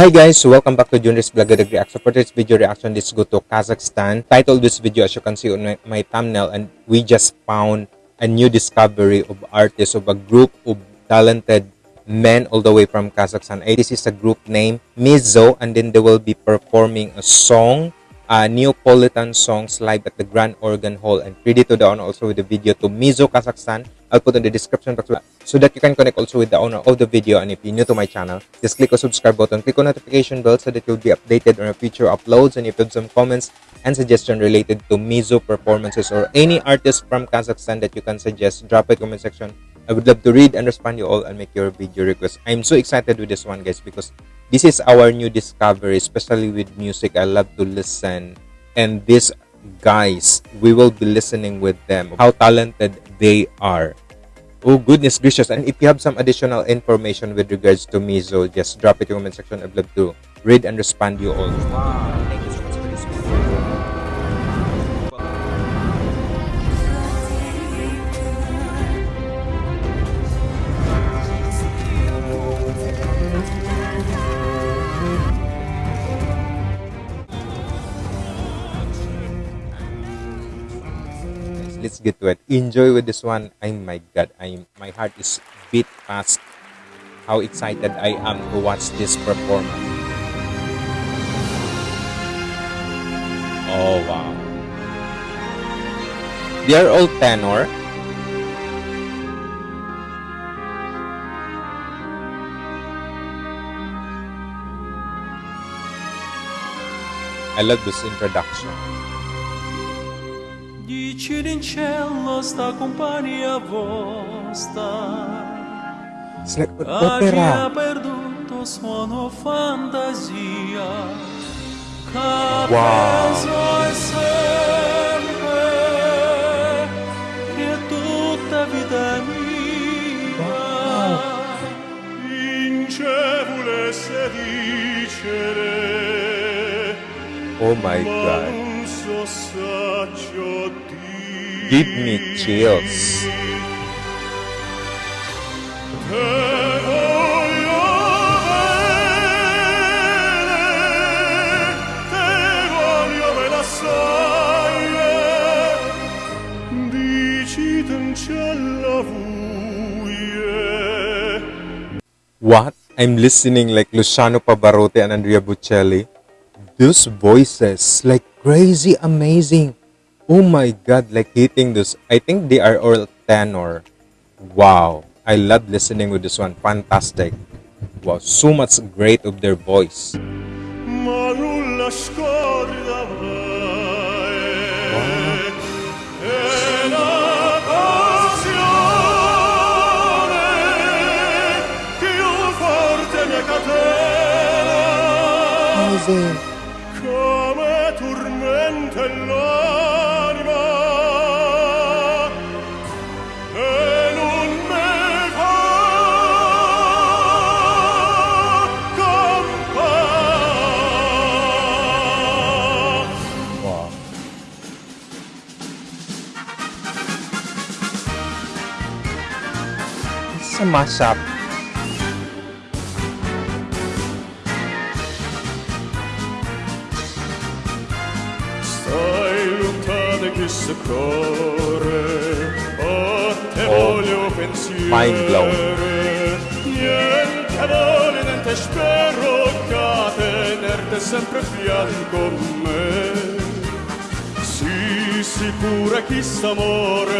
Hi guys, welcome back to Junris Vlog Gadag React. So for this video reaction, let's go to Kazakhstan. Title this video as you can see on my, my thumbnail and we just found a new discovery of artists of a group of talented men all the way from Kazakhstan. This is a group name Mezzo and then they will be performing a song uh, Neapolitan songs live at the Grand Organ Hall and credit to the also with the video to Mezzo Kazakhstan. I'll put in the description box so that you can connect also with the owner of the video and if you're new to my channel, just click the subscribe button, click on notification bell so that you'll be updated on our future uploads and if you have some comments and suggestion related to Mezzo performances or any artist from Kazakhstan that you can suggest, drop it comment section. I would love to read and respond you all and make your video request. I'm so excited with this one guys because this is our new discovery especially with music. I love to listen. And these guys we will be listening with them. How talented they are. Oh goodness gracious. And if you have some additional information with regards to Mezzo just drop it in the comment section i'd love to read and respond to you all let's get to it. Enjoy with this one. Oh my god. I'm my heart is beat fast. How excited i am to watch this performance. Oh wow. They are all tenor. I love this introduction. Cirincello sta compagnia vostra. Opera. ha perduto suono fantasia. Wow. tutta oh my god. Give me chills. What? I'm listening like Luciano Pavarotti and Andrea Bocelli. Those voices, like crazy amazing. Oh my god, like hitting this. I think they are all tenor. Wow. I love listening with this one. Fantastic. Wow, so much great of their voice. ma nulla Mashup. Stai lontano chissà corre, a te Oh, voglio pensiero. mind blown. Niente vole, niente spero che tenerte sempre fianco a me. Sii sicura chi s'amore,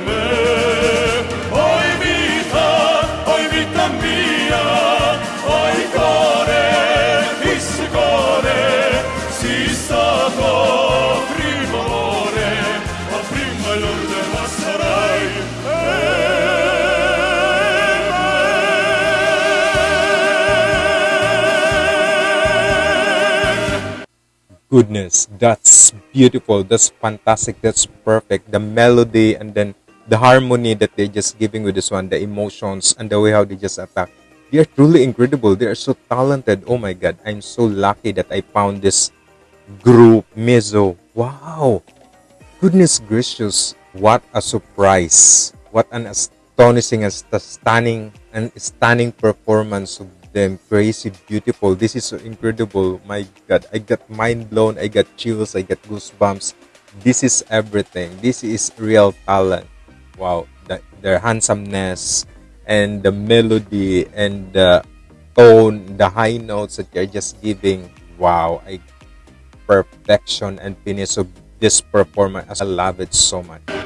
goodness that's beautiful that's fantastic that's perfect the melody and then the harmony that they're just giving with this one, the emotions and the way how they just attack. They are truly incredible. They are so talented. Oh my god, I'm so lucky that I found this group Mezzo. Wow. Goodness gracious, what a surprise. What an astonishing and stunning and stunning performance of them. Crazy beautiful. This is so incredible. My god, I got mind blown. I got chills. I got goosebumps. This is everything. This is real talent. Wow. The, their handsomeness and the melody and the tone, the high notes that they're just giving. Wow. I perfection and finish of this performance. I love it so much.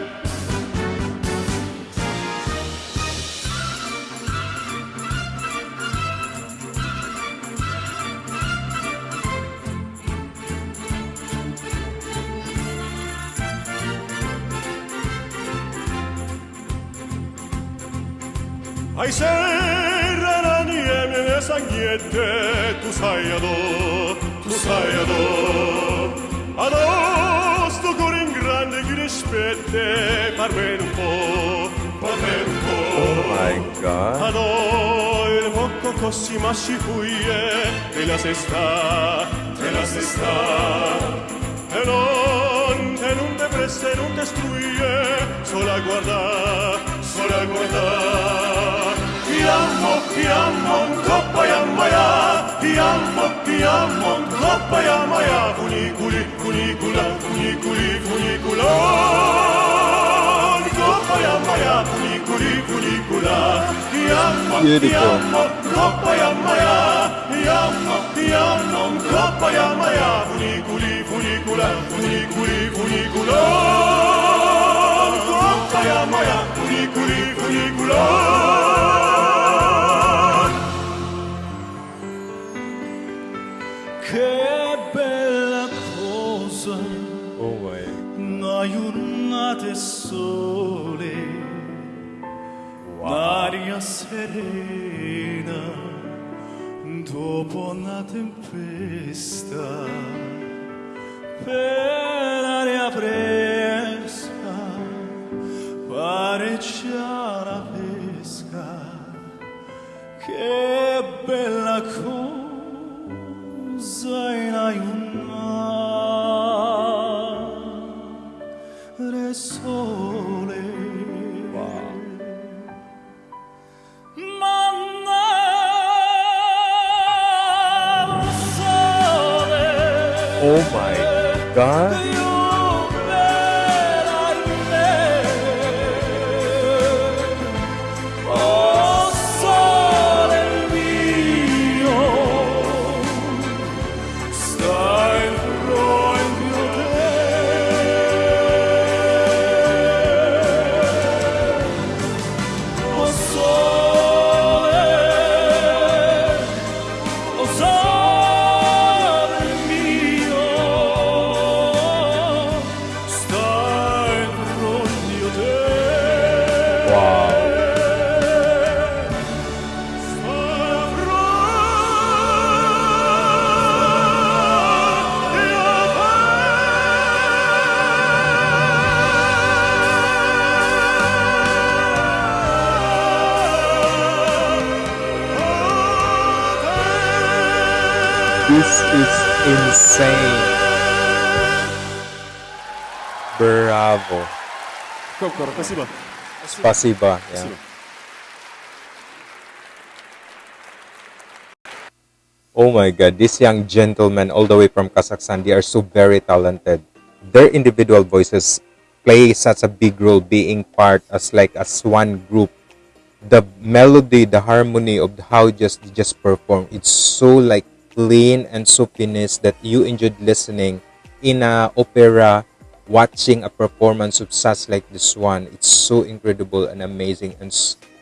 Ay serrana niemine sangiette tu sayado tu sayado Adosto cuore in grande güneşbette parmen un po parmen un po Oh my god. Ado il poco così ma si fuie te la sesta te la sesta e non te non te preste non te struie sola guarda sola guarda. Ti amo, ti amo, coppa ya maya, ti amo, ti amo, maya, funiculi, funicula, funiculi, funicula. Coppa ya maya, funiculi, funicula. Ti amo, ti amo, coppa ya maya, ti amo, ti amo, coppa ya maya, funiculi, funicula, funiculi, funicula. Coppa ya maya, dopo una tempesta, per aria fresca, pareggia la pesca, che bella insane. Bravo. Кокор, спасибо. Spasiba. Yeah. Oh my god, these young gentlemen all the way from Kazakhstan, they are so very talented. Their individual voices play such a big role being part as like as one group. The melody, the harmony of how just they just perform, it's so like clean and so finished that you enjoyed listening in a opera watching a performance of such like this one it's so incredible and amazing and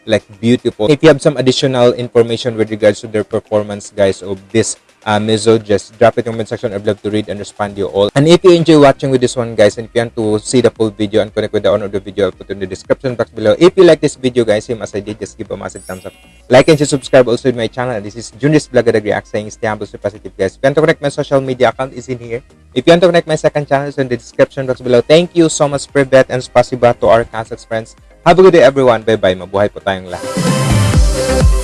like beautiful. If you have some additional information with regards to their performance, guys, of this uh, Mezzo, just drop it in the comment section. I'd love to read and respond to you all. And if you enjoy watching with this one, guys, and if you want to see the full video and connect with the owner of the video, I'll put in the description box below. If you like this video, guys, same as I did, just give a massive thumbs up. Like and subscribe also to my channel. This is Junis Blagadag React saying stay humble, stay positive, guys. If you want to connect my social media account is in here. If you want to connect my second channel, it's in the description box below. Thank you so much, Privet, and spasiba to our Kazakhs friends. Have a good day, everyone. Bye-bye. Mabuhay po tayong lahat.